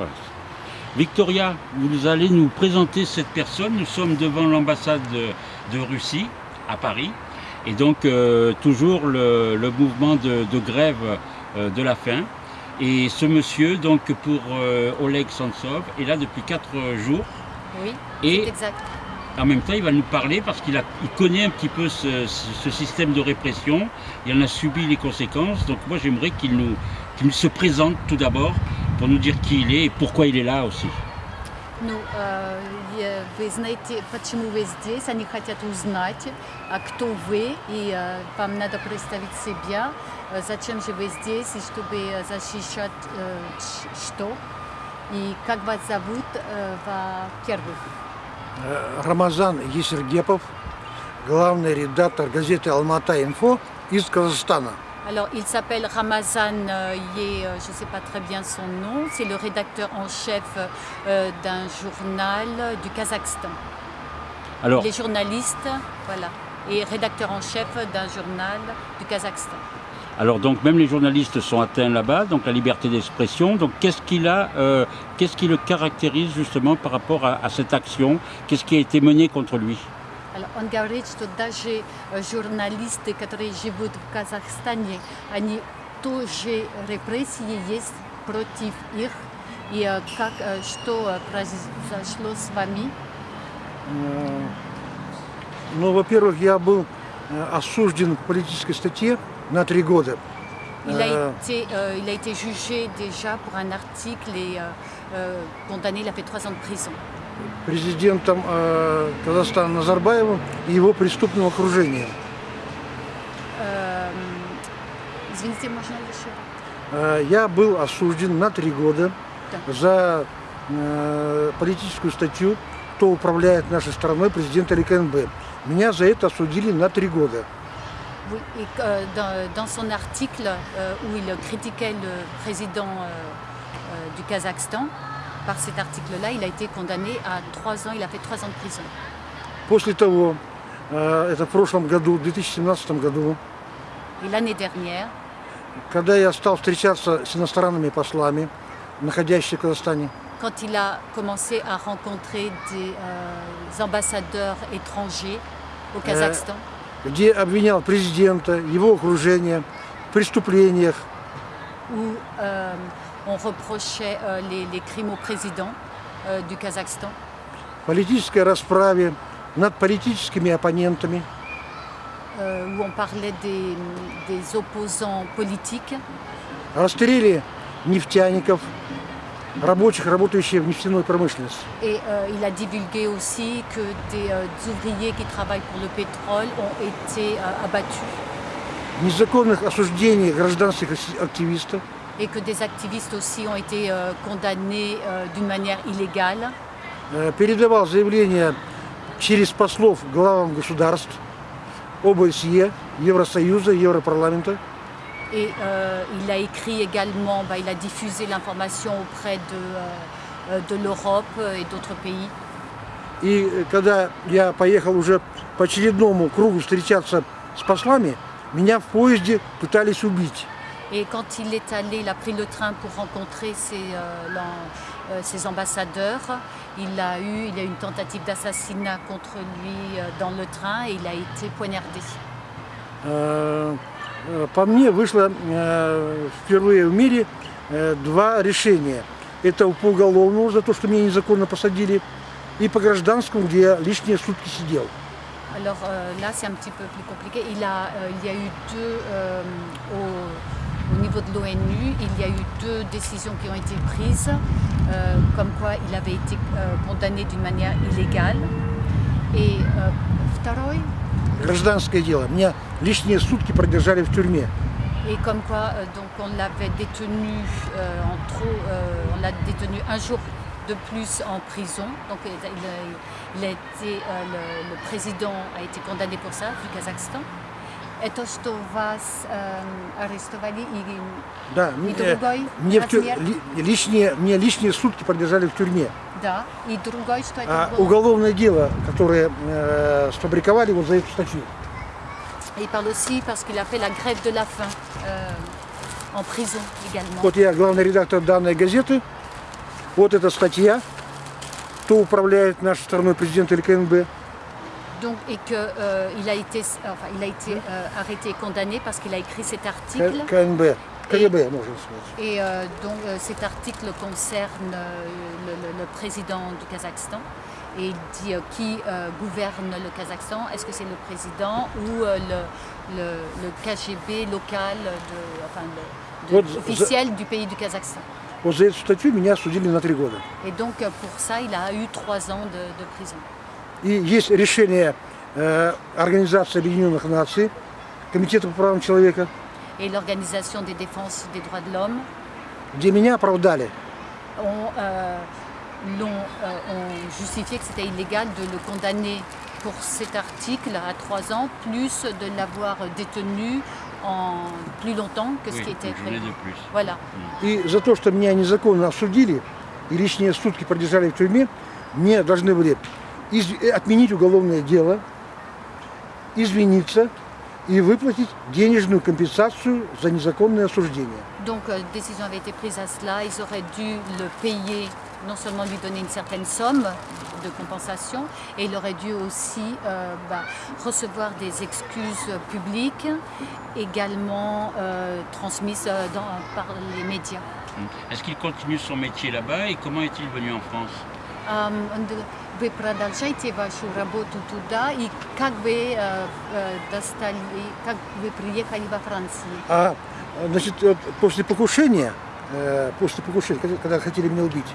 Voilà. Victoria, vous allez nous présenter cette personne. Nous sommes devant l'ambassade de, de Russie à Paris. Et donc, euh, toujours le, le mouvement de, de grève euh, de la faim. Et ce monsieur, donc pour euh, Oleg Sentsov, est là depuis 4 jours. Oui, Et exact. en même temps, il va nous parler parce qu'il il connaît un petit peu ce, système de répression. Il en a subi les conséquences. Donc moi, j'aimerais qu'il nous, qu'il se présente tout d'abord pour nous dire qui il est et pourquoi il est là aussi. Ну, э, вы знаете, почему вы здесь? Они хотят узнать, а кто вы, и э, вам надо представить себя, зачем же вы здесь, и чтобы защищать э, что, и как вас зовут, э, во-первых. Э, Рамазан Есергепов, главный редактор газеты «Алмата-Инфо» из Казахстана. Alors, il s'appelle Ramazan euh, Ye, euh, je ne sais pas très bien son nom, c'est le rédacteur en chef euh, d'un journal du Kazakhstan. Alors, Il est journaliste, voilà, et rédacteur en chef d'un journal du Kazakhstan. alors donc même les journalistes sont atteints là-bas, donc la liberté d'expression. Donc qu'est-ce qu'il a, euh, qu'est-ce qui le caractérise justement par rapport à, à cette action? Qu'est-ce qui a été mené contre lui? Он говорит, что даже э, журналисты, которые живут в Казахстане, они тоже репрессии есть против их. И э, как, э, что произошло с вами? Ну, во-первых, я был осужден по политической статье на три года. Il a, été, euh, il a été jugé déjà pour un article et euh, condamné, il a fait trois ans de prison. Президентом э, Казахстана Назарбаевым и его преступным окружением. Euh, извините, можно еще? Э, Я был осужден на три года Да. за э, политическую статью «Кто управляет нашей страной, президент или КНБ». Меня за это осудили на три года. Oui, et euh, dans, dans son article euh, où il critiquait le président euh, euh, du Kazakhstan, par cet article-là, il a été condamné à trois ans, il a fait trois ans de prison. После того, э, это в прошлом году, в 2017 году, Et l'année dernière, когда я стал встречаться с иностранными послами, находящимися в Казахстане, quand il a commencé à rencontrer des euh, ambassadeurs étrangers au Kazakhstan, где обвинял президента, его окружение в преступлениях, où euh, on reprochait euh, les, les crimes au président euh, du Kazakhstan, политической расправе над политическими оппонентами, euh, où on parlait des, des opposants politiques, расстреле нефтяников, рабочих, работающих в нефтяной промышленности. Et euh, il a divulgué aussi que des euh, ouvriers qui travaillent pour le pétrole ont été euh, abattus Незаконных осуждений гражданских активистов, et que des activistes aussi ont été euh, condamnés euh, d'une manière illégale. э, передавал заявления через послов главам государств, ОБСЕ, Евросоюза, Европарламента, Et euh, il a écrit également, bah, il a diffusé l'information auprès de, euh, euh, de l'Europe et d'autres pays. И э, когда я поехал уже по очередному кругу встречаться с послами, меня в поезде пытались убить. Et quand il est allé, il a pris le train pour rencontrer ses, euh, l'en- euh, ses ambassadeurs. Il a eu, il y a eu une tentative d'assassinat contre lui euh, dans le train et il a été poignardé. Э, э, По мне вышло э, впервые в мире э, два решения. Это по уголовному за то, что меня незаконно посадили, и по гражданскому, где я лишние сутки сидел. Alors euh, là, c'est un petit peu plus compliqué. Il, a, euh, il y a eu deux, euh, au, au niveau de l'ONU, il y a eu deux décisions qui ont été prises, euh, comme quoi il avait été euh, condamné d'une manière illégale. Et euh, второй, Гражданское дело. Меня лишние сутки продержали в тюрьме. et comme quoi euh, donc on l'avait détenu euh, en trop, euh, on l'a détenu un jour de plus en prison. Donc il a, il a- il a été, euh, le, le président a été condamné pour ça du Kazakhstan. Это что вас э, арестовали и, Да, и мне, э, другой мне, в тю- размер? ли- лишние, мне лишние сутки продержали в тюрьме. Да, и другой, что это А было? уголовное дело, которое э, сфабриковали вот за эту статью. Et il parle aussi parce qu'il a fait la grève de la faim euh, en prison également. Вот я главный редактор данной газеты, Вот эта статья, кто управляет нашей страной, президент или КНБ. Donc, et qu'il a été, enfin, il a été euh, arrêté et condamné parce qu'il a écrit cet article. К- КНБ. КГБ, можно сказать. Et euh, donc euh, cet article concerne euh, le, le- le président du Kazakhstan. Et il dit euh, qui euh, gouverne le Kazakhstan. Est-ce que c'est le président ou euh, le, le, le KGB local, de, enfin, le- de- Вот за- officiel du pays du Kazakhstan Вот за эту статью меня осудили на три года. Et donc euh, pour ça, il a eu trois ans de, de prison. И есть решение э, Организации Объединенных Наций, Комитета по правам человека, Et l'Organisation des défenses des droits de l'homme где меня оправдали. ont, euh, l'ont, euh, ont justifié que c'était illégal de le condamner pour cet article à trois ans, plus de l'avoir détenu en plus longtemps que ce Oui, qui était une journée prévu. de plus. Voilà. И за то, что меня незаконно осудили и лишние сутки продержали в тюрьме, мне должны были из- э, отменить уголовное дело, извиниться и выплатить денежную компенсацию за незаконное осуждение. Donc, euh, décision avait été prise à cela. Ils auraient dû le payer, non seulement lui donner une certaine somme de compensation, et il aurait dû aussi euh, bah, recevoir des excuses publiques, également euh, transmises euh, dans- par les médias. Mm. Est-ce qu'il continue son métier là-bas et comment est-il venu en France Ам, нд- Вы продолжаете вашу работу туда, и как вы э, э, достали, как вы приехали во Францию? А значит, вот после покушения, э, после покушения, когда, когда хотели меня убить,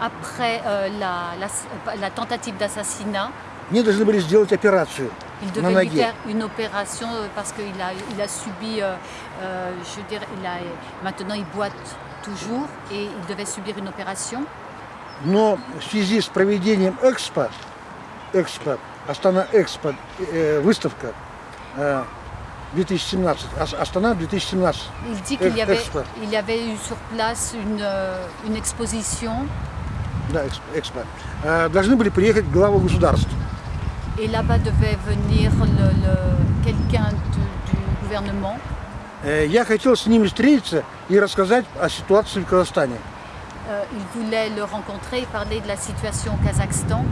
Après euh, la, la- la tentative d'assassinat, мне должны были сделать операцию il на devait lui ноге. faire une opération euh, parce qu'il a, il a subi, euh, euh, je veux dire, il a, maintenant il boite toujours et il devait subir une opération. Но в связи с проведением Экспо, Экспо, Астана Экспо, э, выставка э, 2017, Ас- Астана 2017, Il dit qu'il y avait, Expo. il y avait eu sur place une, euh, une exposition да, Экспо, э, должны были приехать главы государств. et là-bas devait venir le- le- quelqu'un du- du gouvernement. Э, я хотел с ними встретиться и рассказать о ситуации в Казахстане. Euh, il voulait le rencontrer et parler de la situation au Kazakhstan.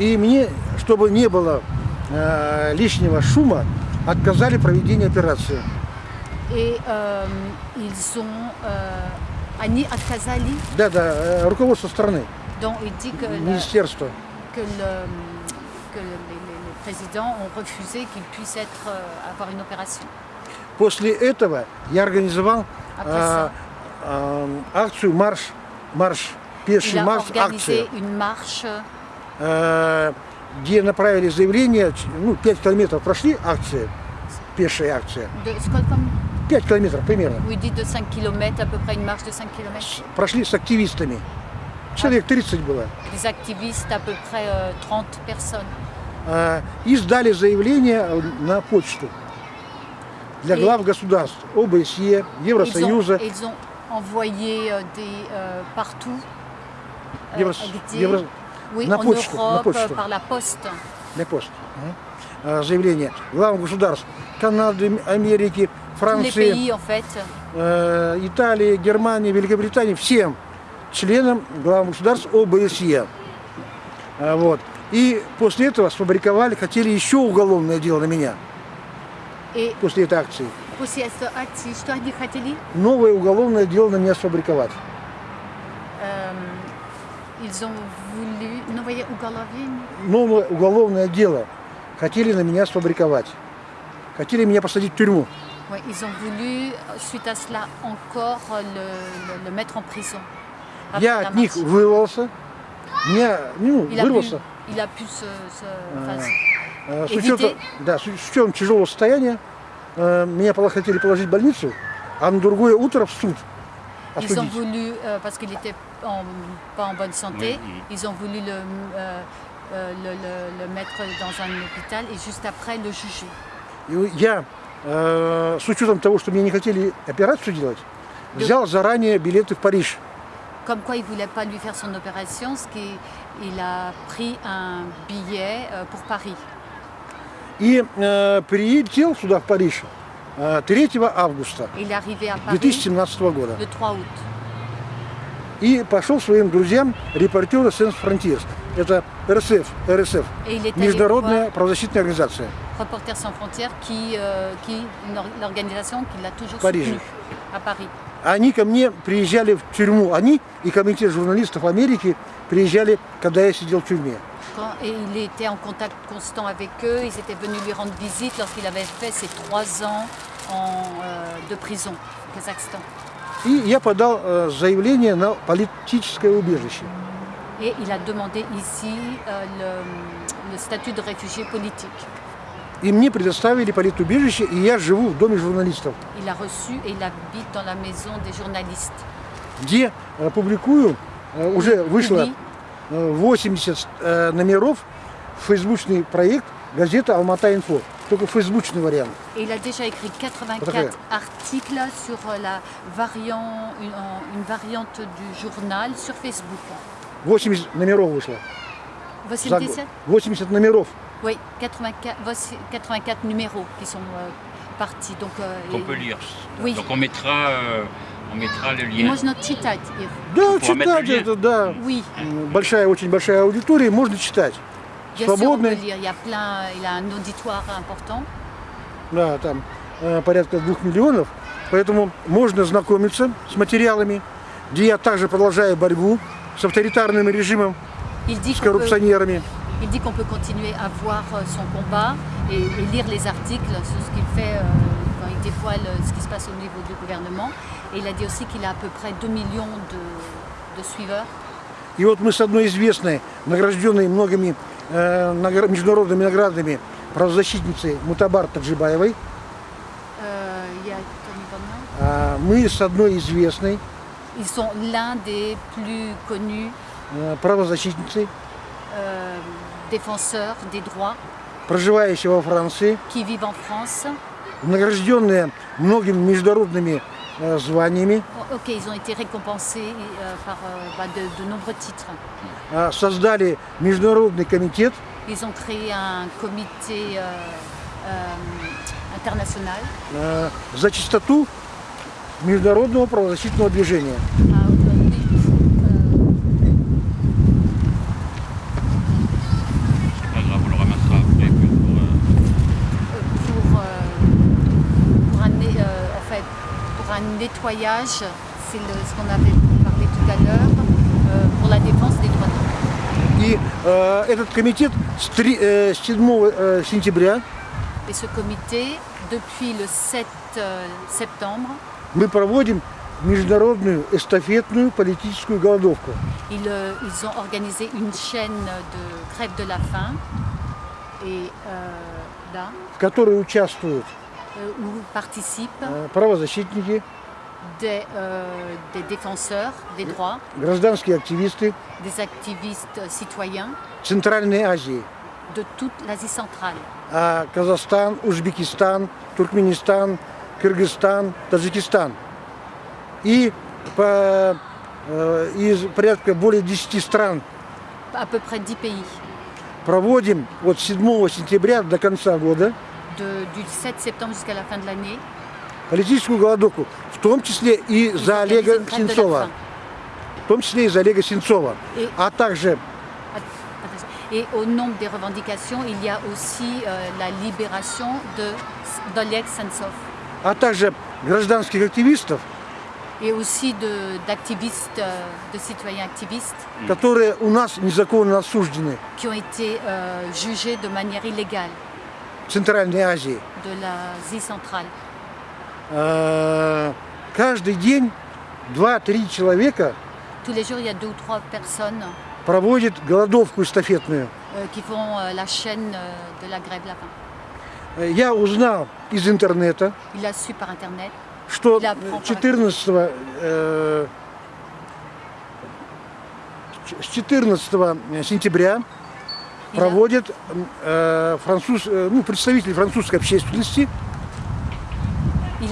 И мне, чтобы не было э, лишнего шума, отказали в проведении операции. Et euh, ils ont euh, Annie Al-Khazali, Да, да, э, руководство страны, dont il dit que, министерство. que, le- que les, les- présidents ont refusé qu'il puisse être, euh, avoir une opération. После этого я организовал ça, э, акцию марш, марш, пеший марш, акция, une marche. Где направили заявление, ну, 5 километров прошли акция, пешая акция, de, 5 километров примерно, où il dit de 5 km, à peu près une marche de 5 km. С- прошли с активистами. Человек 30 было. Des activistes, à peu près euh, 30 personnes. Э, И сдали заявление на почту для глав государств, ОБСЕ, Ils ont, Евросоюза, ils ont envoyé euh, des, euh, partout. euh, Евро- где- Евро- oui, на en почту, на Europe, почту. par la poste. для пост. Э, Заявление глав государств Канады, Америки, Франции, pays, en fait, э, Италии, Германии, Великобритании, всем членам глав государств ОБСЕ. А, Вот. И после этого сфабриковали, хотели еще уголовное дело на меня, et после этой акции. после cette акции, что они хотели? Новое уголовное дело на меня сфабриковать. Ils ont voulu... Ну, voyez, уголовение. Новое уголовное дело хотели на меня сфабриковать. Хотели меня посадить в тюрьму. Ouais, ils ont voulu, suite à cela, encore euh, le, le- le mettre en prison. Après Я la от них marche. вырвался. Меня, ну, il a, pu, вырвался. il a pu se... se- enfin, Э, С Éviter. учетом, да, с учетом тяжелого состояния э, меня пола- хотели положить в больницу, а на другое утро в суд Ils ont осудить. voulu, euh, parce qu'il était en- pas en bonne santé, Oui, oui. ils ont voulu le, euh, euh, le- le- le mettre dans un hôpital et juste après le juger. И я, Э, с учетом того, что мне не хотели операцию делать, взял заранее билеты в Париж. Comme quoi il ne voulait pas lui faire son opération, ce qui, il a pris un billet euh, pour Paris. И э, прилетел сюда, в Париж, э, 3 августа il est arrivé à Paris 2017 года. le 3 août. и пошел своим друзьям, репортеру Сенс Frontiers. Это РСФ, РСФ, Et il est allé международная voir правозащитная организация. Reporters sans frontières, qui, euh, qui une or- l'organisation qui l'a toujours Paris. soutenu à Paris. Они ко мне приезжали в тюрьму, они и комитет журналистов Америки приезжали, когда я сидел в тюрьме. Quand- et il était en contact constant avec eux. Ils étaient venus lui rendre visite lorsqu'il avait fait ses trois ans en, euh, de prison au Kazakhstan. И я подал э, заявление на политическое убежище. Et il a demandé ici euh, le, le statut de réfugié politique. И мне предоставили политубежище, и я живу в доме журналистов, Il a reçu et il habite dans la maison des journalistes. где э, публикую, уже вышло Publie э, 80 э, номеров, фейсбучный проект газета «Алмата Инфо». Только фейсбучный вариант. Et il a déjà écrit 84 Parfait. articles sur euh, la variant, une, en- une variante du journal sur Facebook. 80 номеров вышло. Voici За le год. décès 80 номеров. Oui, 84, voici 84 numéros qui sont euh, partis. Donc, euh, Qu'on et- peut lire. Oui. Donc on mettra, euh, on mettra le lien. Можно читать их. Да, pourra mettre читать le lien. это, да. Oui, М, Большая, очень большая аудитория, можно читать. Bien sûr, on peut Свободный. lire. Il y a plein, il a un auditoire important. Да, там э, порядка двух миллионов. Поэтому можно знакомиться с материалами, где я также продолжаю борьбу с авторитарным режимом, с коррупционерами. il dit qu'on peut continuer à voir euh, son combat et, et lire les articles sur ce qu'il fait euh, quand il dévoile euh, ce qui se passe au niveau du gouvernement. Et il a dit aussi qu'il a à peu près 2 millions de, de suiveurs. И вот мы с одной известной, награжденной многими э, международными наградами правозащитницей Мутабар Таджибаевой, Bernard. а мы с одной известной Ils sont l'un des plus connus э, правозащитницей, défenseurs des droits проживающей во Франции, qui vivent en France. награжденная многими международными э, званиями, Bon, ok, ils ont été récompensés euh, par euh, bah, de, de nombreux titres. а, создали международный комитет Ils ont créé un comité euh, euh, international. э, за чистоту международного правозащитного движения. nettoyage, c'est le- ce qu'on avait parlé tout à l'heure, euh, pour la défense des droits de l'homme. И э, этот комитет с, три- э, с 7 э, сентября Et ce comité, depuis le 7 euh, septembre, мы проводим международную эстафетную политическую голодовку. ils, euh, ils ont organisé une chaîne de grève de la faim. Et euh, là, в которой участвуют euh, où participent э, правозащитники, des, euh, des défenseurs des droits, гражданские активисты des activistes citoyens Центральной Азии. de toute l'Asie centrale. А Казахстан, Узбекистан, Туркменистан, Кыргызстан, Таджикистан. И по, э, из порядка более 10 стран À peu près 10 pays. проводим от 7 сентября до конца года De- du 7 septembre jusqu'à la fin de l'année. Политическую голодовку, в том числе и за Олега Сенцова. В том числе и за Олега Сенцова. Et- А также. Et au nombre des revendications, il y a aussi euh, la libération de d'Oleg Sentsov а также гражданских активистов, et aussi de- d'activistes, euh, de, citoyens activistes которые у нас незаконно осуждены qui ont été euh, jugés de manière illégale в Центральной Азии. de l'Asie centrale. Э, Каждый день 2-3 человека Tous les jours, il y a deux ou trois personnes проводят голодовку эстафетную. euh, qui font euh, la chaîne euh, de la grève de la faim. Э, Я узнал из интернета, Il a su par Internet. что 14 э, ч- с 14 сентября Il a- проводят э, француз, э, ну, представители французской общественности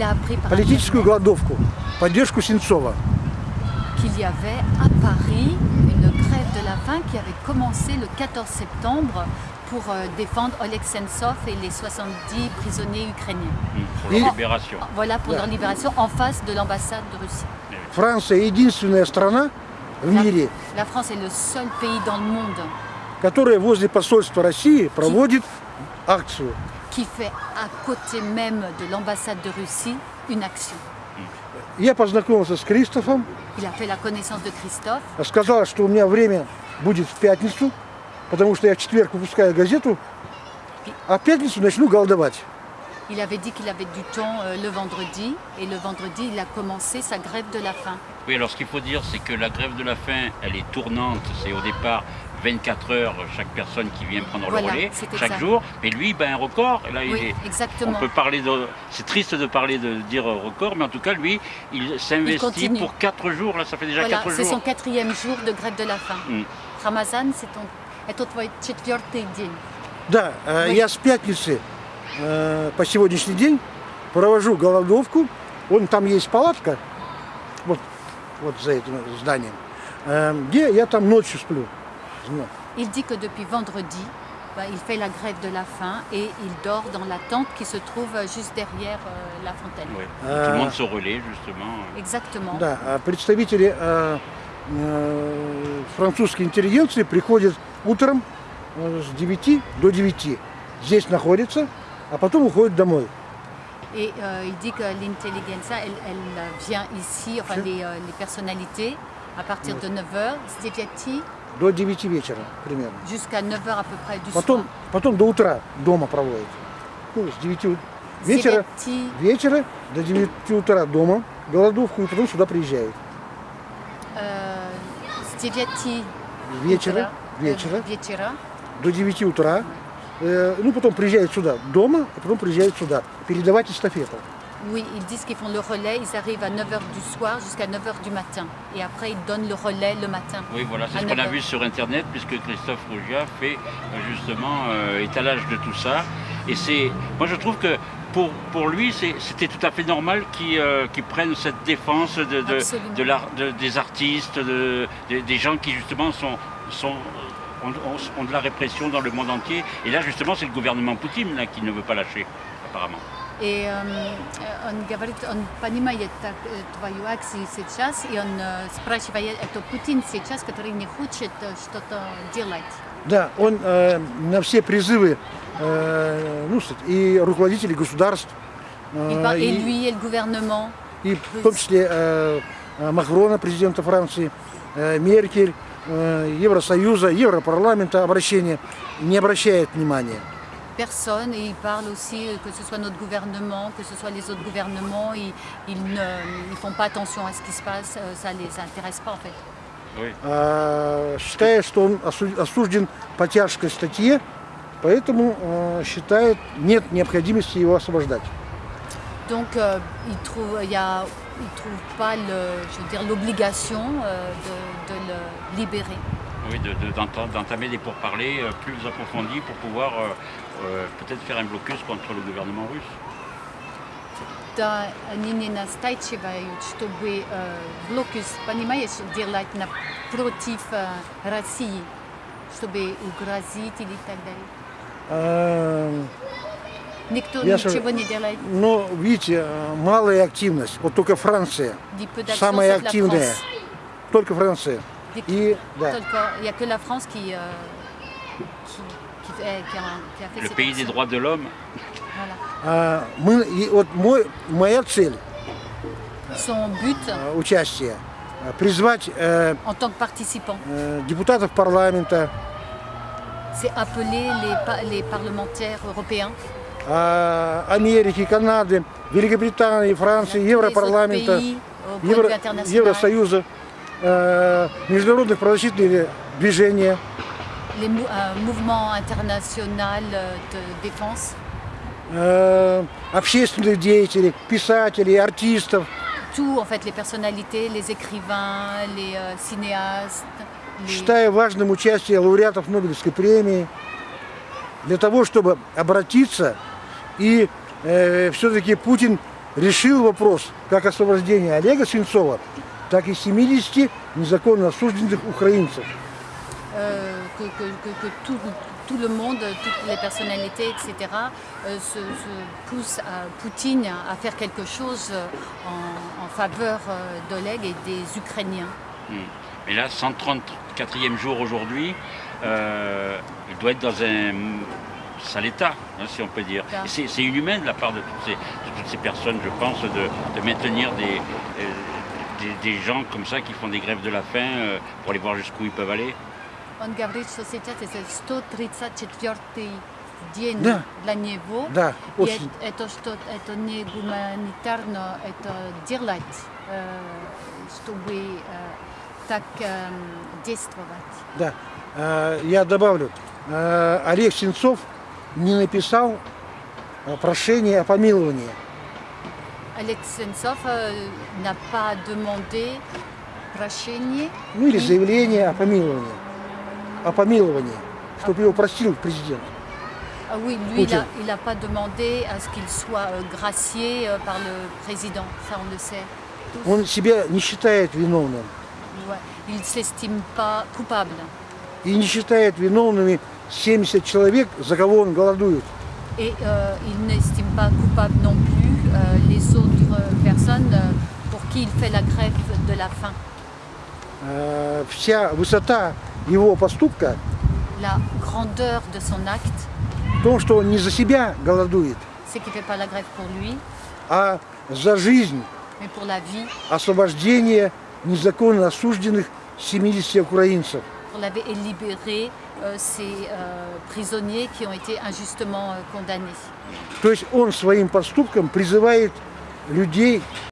a appris par политическую Internet голодовку, поддержку Сенцова. qu'il y avait à Paris une grève de la faim qui avait commencé le 14 septembre pour euh, défendre Oleg Sentsov et les 70 prisonniers ukrainiens. Pour Et- la libération. Voilà pour leur libération en face de l'ambassade de Russie. Франция единственная страна, в La, мире, la France est le seul pays dans le monde которое возле посольства России проводит акцию. qui fait à côté même de l'ambassade de Russie une action. Я познакомился с Кристофом, Il a fait la connaissance de Christophe. сказал, что у меня время будет в пятницу, потому что я в четверг выпускаю газету, а в пятницу начну голодовать. Il avait dit qu'il avait du temps euh, le vendredi et le vendredi il a commencé sa grève de la faim. Oui, alors ce qu'il faut dire, c'est que la grève de la faim, elle est tournante. C'est au départ 24 heures chaque personne qui vient prendre Voilà, le relais c'était chaque ça. jour. Mais lui, ben, un record. Là, il Oui, est- on exactement. peut parler de. C'est triste de parler de dire record, mais en tout cas, lui, il s'investit continue. pour 4 jours. Là, ça fait déjà Voilà, 4 c'est jours. son quatrième jour de grève de la faim. Mm. Рамазан, c'est ton, это твой четвертый день. Да, э, Вы- я с пятницы э, по сегодняшний день провожу голодовку. Вон там есть палатка, вот, вот за этим зданием, э, где я там ночью сплю. Ну, Il dit que depuis vendredi, bah, il fait la grève de la faim et il dort dans la tente qui se trouve juste derrière euh, la fontaine. Ouais. Euh, Tout le monde se relaie, justement. Exactement. Да, а представители э, э, французской интеллигенции приходят утром э, с 9 до 9. Здесь находятся, а потом уходят домой. Et euh, il dit que l'intelligentsia, elle, elle vient ici, enfin les, euh, les personnalités, à partir de 9h, Stevati, До 9 вечера примерно. jusqu'à 9h à peu près du Потом, потом до утра дома проводят. Ну, с 9 у- вечера, вечера до 9 утра дома голодовку и потом сюда приезжают. euh, Stevati, Вечера, euh, вечера, вечера, до 9 утра. Э, ну, потом приезжают сюда дома, и потом приезжают сюда. Передавать эстафету. Oui, ils disent qu'ils font le relais, ils arrivent à 9h du soir jusqu'à 9h du matin. Et après, ils donnent le relais le matin. Oui, voilà, c'est ce qu'on a 9 vu sur Internet, puisque Christophe Rougia fait euh, justement euh, étalage de tout ça. Et c'est, moi je trouve que pour, pour lui, c'était tout à fait normal qu'il euh, qu'il prenne cette défense de, de, Absolument. de l'art- de- des artistes, de- de- des gens qui justement sont, sont, ont, ont- ont de la répression dans le monde entier. Et là, justement, c'est le gouvernement Poutine là, qui ne veut pas lâcher, apparemment. И эм, э, он говорит, он понимает так, э, твою акцию сейчас, и он э, спрашивает, это Путин сейчас, который не хочет э, что-то делать. Да, он э, на все призывы э, ну, и руководителей государств, э, и, le gouvernement, и в том числе э, э, Макрона, президента Франции, э, Меркель, э, Евросоюза, Европарламента обращение не обращает внимания. personne, et il parle aussi, euh, que ce soit notre gouvernement, que ce soit les autres gouvernements, ils, ils ne ils font pas attention à ce qui se passe, euh, ça ne les intéresse pas en fait. Oui. А, считает, что он осу- осужден по тяжкой статье, поэтому э, считает нет необходимости его освобождать. Donc euh, il trouve, il y a, il trouve pas le, je veux dire, l'obligation euh, de, de le libérer. Oui, de- de- d'enta- d'entamer des pourparlers euh, plus approfondis pour pouvoir euh, euh, peut-être faire un blocus contre le gouvernement russe. Да, они не настаивают, чтобы э, блокус, понимаешь, делать на, против э, России, чтобы угрозить или так далее. А, Никто Я ничего же- не делает. Но, видите, э, малая активность. Вот только Франция, Dit peu d'action самая sauf la активная. France. Только Франция. Dit И, да, только- Il n'y a que la France qui, euh, qui, qui fait- qui a, qui a fait Le cette pays des action. droits de l'homme, Voilà. А, мы, и вот мой, моя цель Son but, э, участия э, призвать э, en tant que participant, э, депутатов парламента, c'est appeler les, pa- les parlementaires européens, э, Америки, Канады, Великобритании, Франции, tous les autres Европарламента, pays, au point de Евро- vue international, Евросоюза, э, международных правозащитных движений, les mou- un mouvement international euh, de défense, э, общественных деятелей, писателей, артистов, tout en fait, les personnalités, les écrivains, les euh, cinéastes, les- считаю важным участие лауреатов Нобелевской премии для того, чтобы обратиться и все-таки Путин решил вопрос как освобождения Олега Свинцова, так и 70 незаконно осужденных украинцев. euh, que, que- que- que tout, tout le monde, toutes les personnalités, etc., euh, se, se poussent à Poutine à faire quelque chose euh, en, en faveur euh, d'Oleg et des Ukrainiens. Et là, 134e jour aujourd'hui, euh, il doit être dans un sale état, hein, si on peut dire. Ah. Et C'est c'est inhumain de la part de toutes ces, de toutes ces personnes, je pense, de, de maintenir des, euh, des, des gens comme ça qui font des grèves de la faim euh, pour aller voir jusqu'où ils peuvent aller. Он говорит, что сейчас это 134 день Да. для него. Да, И очень. это, что, это не гуманитарно, это делать, э, чтобы э, так э, действовать. Да. Э, Я добавлю, э, Олег Сенцов не написал э, прошение о помиловании. Sentsov euh, n'a pas demandé прощения, Ну или заявление о помиловании. О помиловании, чтобы его простил президент. Ah oui, lui, il Poutine. n'a pas demandé à ce qu'il soit euh, gracié euh, par le président, ça on le sait. tous. Он себя не считает виновным. Ouais. Il ne s'estime pas coupable. И не считает виновными 70 человек, за кого он голодует. Et euh, il n'estime pas coupable non plus euh, les autres euh, personnes euh, pour qui il fait la grève de la faim. Э, Вся высота его поступка La grandeur de son acte, в том, что он не за себя голодует, c'est qu'il ne fait pas la grève pour lui, а за жизнь mais pour la vie, освобождения незаконно осужденных 70 украинцев. pour la vie et libérer euh, ces euh, prisonniers qui ont été injustement euh, condamnés. То есть он своим поступком призывает людей